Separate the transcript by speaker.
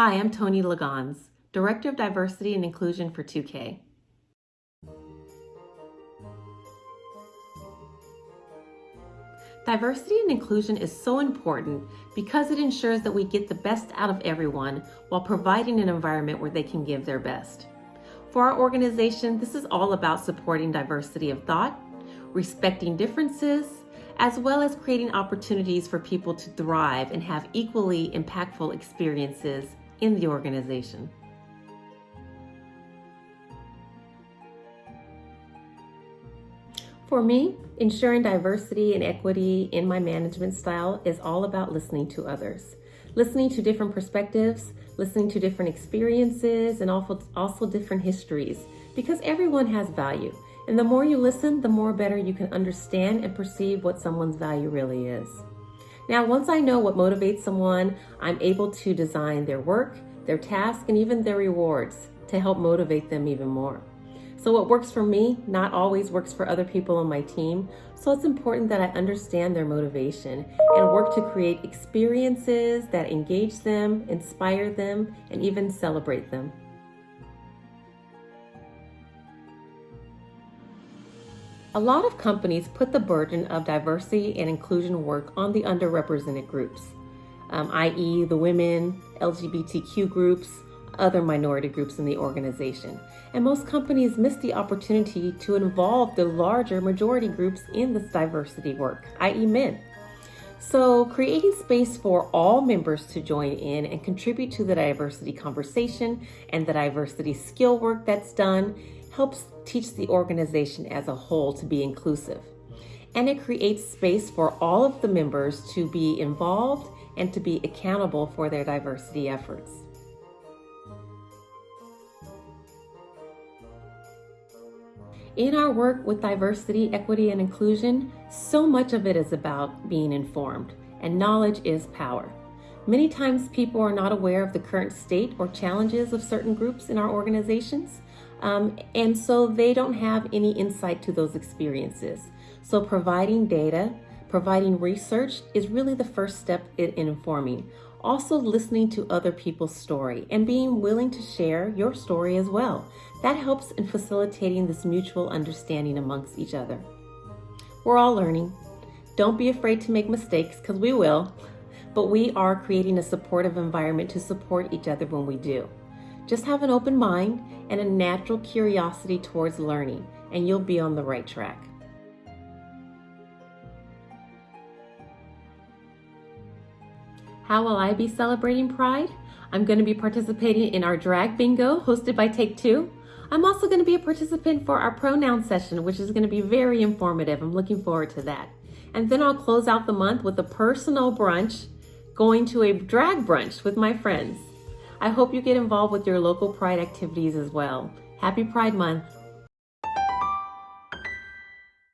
Speaker 1: Hi, I'm Tony Lagans, Director of Diversity and Inclusion for 2K. Diversity and inclusion is so important because it ensures that we get the best out of everyone while providing an environment where they can give their best. For our organization, this is all about supporting diversity of thought, respecting differences, as well as creating opportunities for people to thrive and have equally impactful experiences in the organization. For me, ensuring diversity and equity in my management style is all about listening to others, listening to different perspectives, listening to different experiences, and also, also different histories, because everyone has value. And the more you listen, the more better you can understand and perceive what someone's value really is. Now, once I know what motivates someone, I'm able to design their work, their task, and even their rewards to help motivate them even more. So what works for me not always works for other people on my team. So it's important that I understand their motivation and work to create experiences that engage them, inspire them, and even celebrate them. A lot of companies put the burden of diversity and inclusion work on the underrepresented groups, um, i.e. the women, LGBTQ groups, other minority groups in the organization. And most companies miss the opportunity to involve the larger majority groups in this diversity work, i.e. men. So creating space for all members to join in and contribute to the diversity conversation and the diversity skill work that's done helps teach the organization as a whole to be inclusive. And it creates space for all of the members to be involved and to be accountable for their diversity efforts. In our work with diversity, equity, and inclusion, so much of it is about being informed, and knowledge is power. Many times people are not aware of the current state or challenges of certain groups in our organizations, um, and so they don't have any insight to those experiences. So providing data, providing research is really the first step in, in informing. Also listening to other people's story and being willing to share your story as well. That helps in facilitating this mutual understanding amongst each other. We're all learning. Don't be afraid to make mistakes because we will, but we are creating a supportive environment to support each other when we do. Just have an open mind and a natural curiosity towards learning, and you'll be on the right track. How will I be celebrating Pride? I'm going to be participating in our drag bingo hosted by Take Two. I'm also going to be a participant for our pronoun session, which is going to be very informative. I'm looking forward to that. And then I'll close out the month with a personal brunch, going to a drag brunch with my friends. I hope you get involved with your local Pride activities as well. Happy Pride Month.